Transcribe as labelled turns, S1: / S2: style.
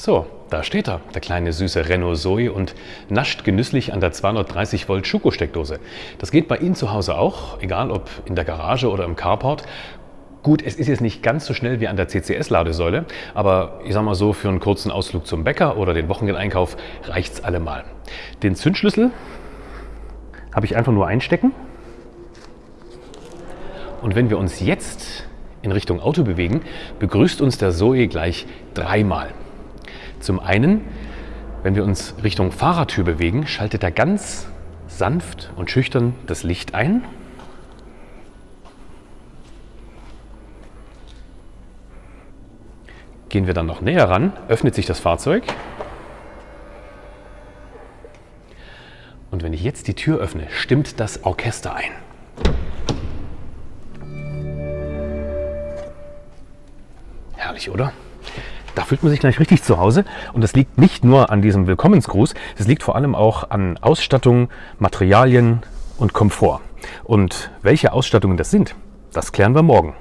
S1: So, da steht er, der kleine süße Renault Zoe und nascht genüsslich an der 230 Volt Schuko-Steckdose. Das geht bei Ihnen zu Hause auch, egal ob in der Garage oder im Carport. Gut, es ist jetzt nicht ganz so schnell wie an der CCS-Ladesäule, aber ich sag mal so, für einen kurzen Ausflug zum Bäcker oder den Wochenendeinkauf reicht's allemal. Den Zündschlüssel habe ich einfach nur einstecken. Und wenn wir uns jetzt in Richtung Auto bewegen, begrüßt uns der Zoe gleich dreimal. Zum einen, wenn wir uns Richtung Fahrertür bewegen, schaltet er ganz sanft und schüchtern das Licht ein. Gehen wir dann noch näher ran, öffnet sich das Fahrzeug. Und wenn ich jetzt die Tür öffne, stimmt das Orchester ein. Herrlich, oder? Da fühlt man sich gleich richtig zu Hause. Und das liegt nicht nur an diesem Willkommensgruß, das liegt vor allem auch an Ausstattung, Materialien und Komfort. Und welche Ausstattungen das sind, das klären wir morgen.